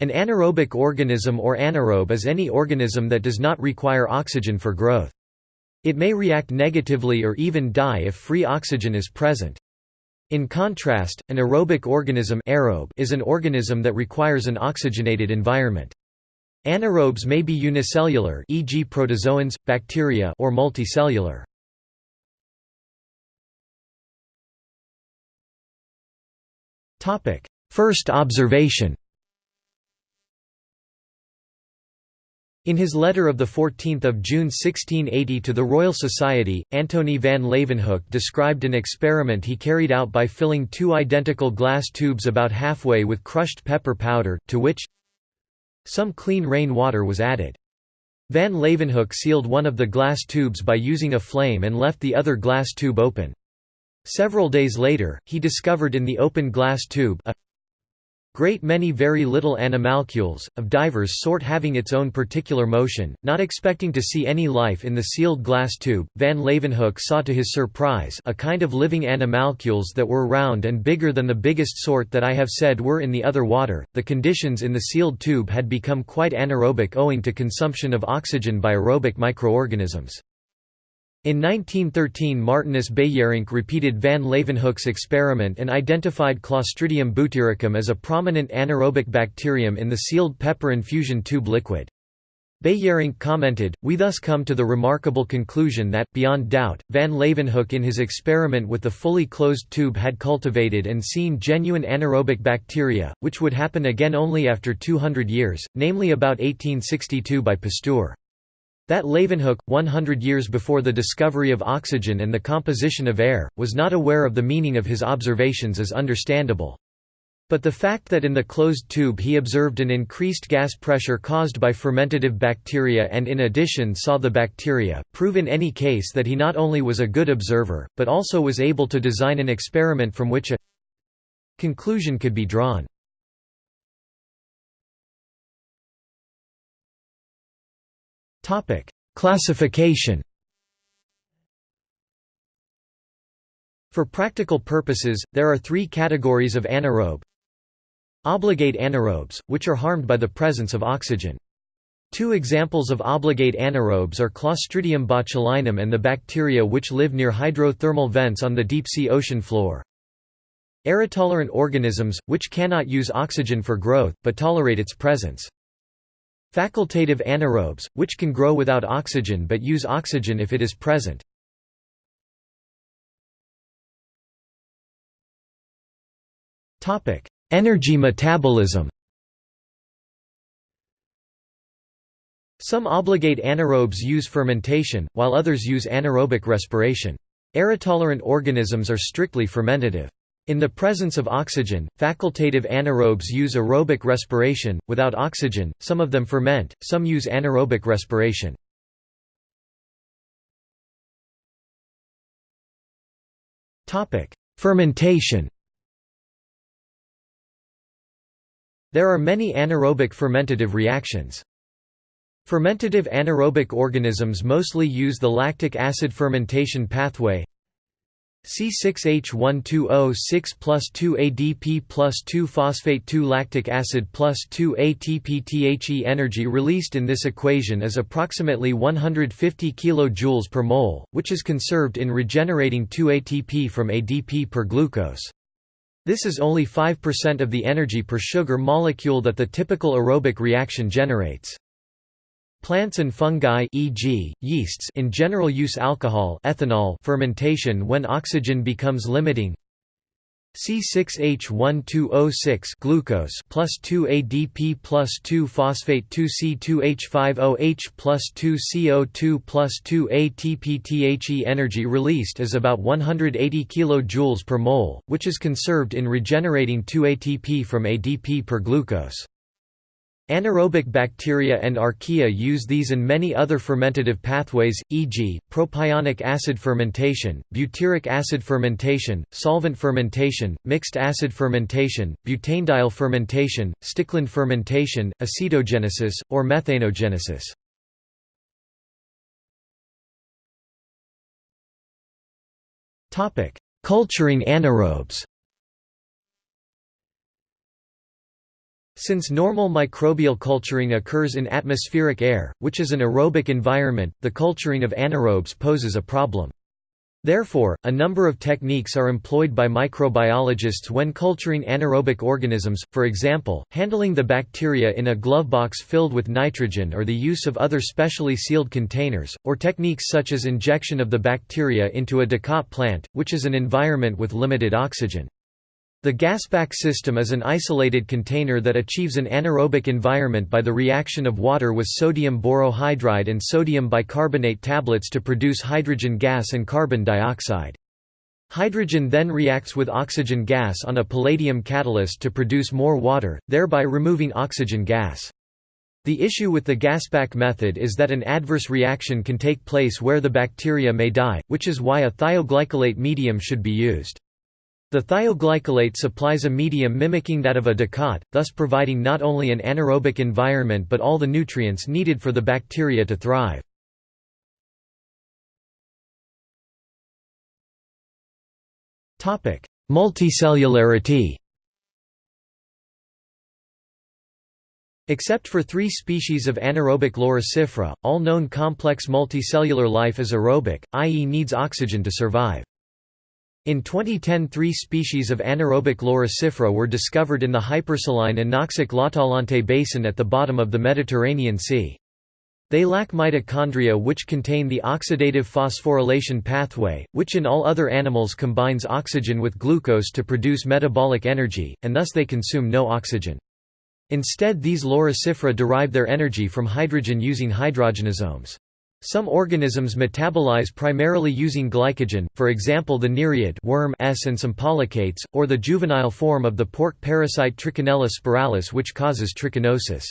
An anaerobic organism or anaerobe is any organism that does not require oxygen for growth. It may react negatively or even die if free oxygen is present. In contrast, an aerobic organism aerobe is an organism that requires an oxygenated environment. Anaerobes may be unicellular e.g. protozoans, bacteria or multicellular. First observation In his letter of 14 June 1680 to the Royal Society, Antony van Leeuwenhoek described an experiment he carried out by filling two identical glass tubes about halfway with crushed pepper powder, to which some clean rain water was added. Van Leeuwenhoek sealed one of the glass tubes by using a flame and left the other glass tube open. Several days later, he discovered in the open glass tube a great many very little animalcules, of divers sort having its own particular motion, not expecting to see any life in the sealed glass tube, van Leeuwenhoek saw to his surprise a kind of living animalcules that were round and bigger than the biggest sort that I have said were in the other water. The conditions in the sealed tube had become quite anaerobic owing to consumption of oxygen by aerobic microorganisms. In 1913 Martinus Beijerinck repeated van Leeuwenhoek's experiment and identified Clostridium butyricum as a prominent anaerobic bacterium in the sealed pepper infusion tube liquid. Beijerinck commented, We thus come to the remarkable conclusion that, beyond doubt, van Leeuwenhoek in his experiment with the fully closed tube had cultivated and seen genuine anaerobic bacteria, which would happen again only after 200 years, namely about 1862 by Pasteur. That Leeuwenhoek, 100 years before the discovery of oxygen and the composition of air, was not aware of the meaning of his observations is understandable. But the fact that in the closed tube he observed an increased gas pressure caused by fermentative bacteria and in addition saw the bacteria, prove in any case that he not only was a good observer, but also was able to design an experiment from which a conclusion could be drawn. Classification For practical purposes, there are three categories of anaerobe. Obligate anaerobes, which are harmed by the presence of oxygen. Two examples of obligate anaerobes are Clostridium botulinum and the bacteria which live near hydrothermal vents on the deep-sea ocean floor. Aerotolerant organisms, which cannot use oxygen for growth, but tolerate its presence. Facultative anaerobes, which can grow without oxygen but use oxygen if it is present. Energy metabolism Some obligate anaerobes use fermentation, while others use anaerobic respiration. Aerotolerant organisms are strictly fermentative. In the presence of oxygen, facultative anaerobes use aerobic respiration, without oxygen, some of them ferment, some use anaerobic respiration. Fermentation There are many anaerobic fermentative reactions. Fermentative anaerobic organisms mostly use the lactic acid fermentation pathway C6H12O6 plus 2 ADP plus 2 phosphate 2 lactic acid plus 2 ATP energy released in this equation is approximately 150 kJ per mole, which is conserved in regenerating 2 ATP from ADP per glucose. This is only 5% of the energy per sugar molecule that the typical aerobic reaction generates. Plants and fungi e.g., yeasts in general use alcohol ethanol fermentation when oxygen becomes limiting C6H12O6 glucose plus 2 ADP plus 2 phosphate 2 C2H5OH plus 2 CO2 plus 2 ATP energy released is about 180 kJ per mole, which is conserved in regenerating 2 ATP from ADP per glucose. Anaerobic bacteria and archaea use these and many other fermentative pathways, e.g., propionic acid fermentation, butyric acid fermentation, solvent fermentation, mixed acid fermentation, butanediol fermentation, Stickland fermentation, acetogenesis, or methanogenesis. Culturing anaerobes Since normal microbial culturing occurs in atmospheric air, which is an aerobic environment, the culturing of anaerobes poses a problem. Therefore, a number of techniques are employed by microbiologists when culturing anaerobic organisms, for example, handling the bacteria in a glovebox filled with nitrogen or the use of other specially sealed containers, or techniques such as injection of the bacteria into a Dicot plant, which is an environment with limited oxygen. The GasPak system is an isolated container that achieves an anaerobic environment by the reaction of water with sodium borohydride and sodium bicarbonate tablets to produce hydrogen gas and carbon dioxide. Hydrogen then reacts with oxygen gas on a palladium catalyst to produce more water, thereby removing oxygen gas. The issue with the GasPak method is that an adverse reaction can take place where the bacteria may die, which is why a thioglycolate medium should be used. The thioglycolate supplies a medium mimicking that of a Dicot, thus providing not only an anaerobic environment but all the nutrients needed for the bacteria to thrive. Multicellularity Except for three species of anaerobic Loricifera, all known complex multicellular life is aerobic, i.e. needs oxygen to survive. In 2010 three species of anaerobic Loricifera were discovered in the hypersaline anoxic L'Atalante basin at the bottom of the Mediterranean Sea. They lack mitochondria which contain the oxidative phosphorylation pathway, which in all other animals combines oxygen with glucose to produce metabolic energy, and thus they consume no oxygen. Instead these Loricifera derive their energy from hydrogen using hydrogenosomes. Some organisms metabolize primarily using glycogen, for example the nereid worm S and some polychaetes, or the juvenile form of the pork parasite Trichinella spiralis which causes trichinosis.